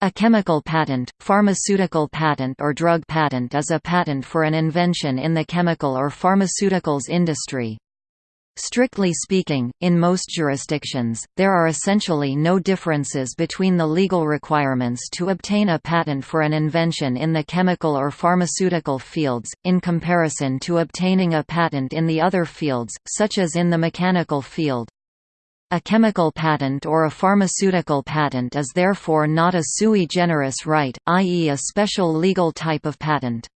A chemical patent, pharmaceutical patent or drug patent is a patent for an invention in the chemical or pharmaceuticals industry. Strictly speaking, in most jurisdictions, there are essentially no differences between the legal requirements to obtain a patent for an invention in the chemical or pharmaceutical fields, in comparison to obtaining a patent in the other fields, such as in the mechanical field. A chemical patent or a pharmaceutical patent is therefore not a sui generis right, i.e. a special legal type of patent.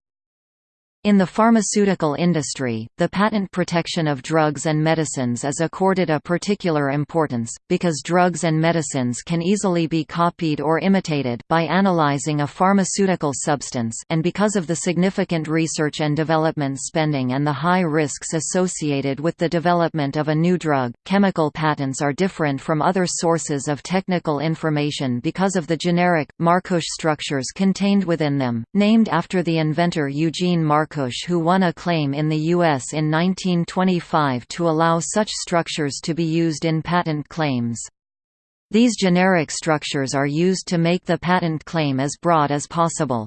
In the pharmaceutical industry, the patent protection of drugs and medicines is accorded a particular importance, because drugs and medicines can easily be copied or imitated by analyzing a pharmaceutical substance and because of the significant research and development spending and the high risks associated with the development of a new drug, chemical patents are different from other sources of technical information because of the generic, Markush structures contained within them, named after the inventor Eugene Markush Markush who won a claim in the U.S. in 1925 to allow such structures to be used in patent claims. These generic structures are used to make the patent claim as broad as possible.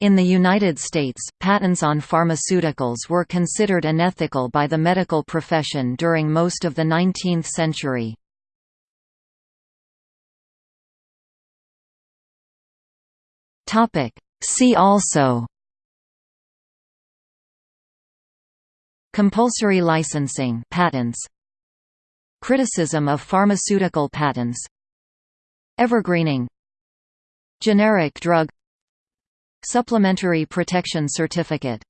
In the United States, patents on pharmaceuticals were considered unethical by the medical profession during most of the 19th century. See also Compulsory licensing patents Criticism of pharmaceutical patents Evergreening Generic drug Supplementary protection certificate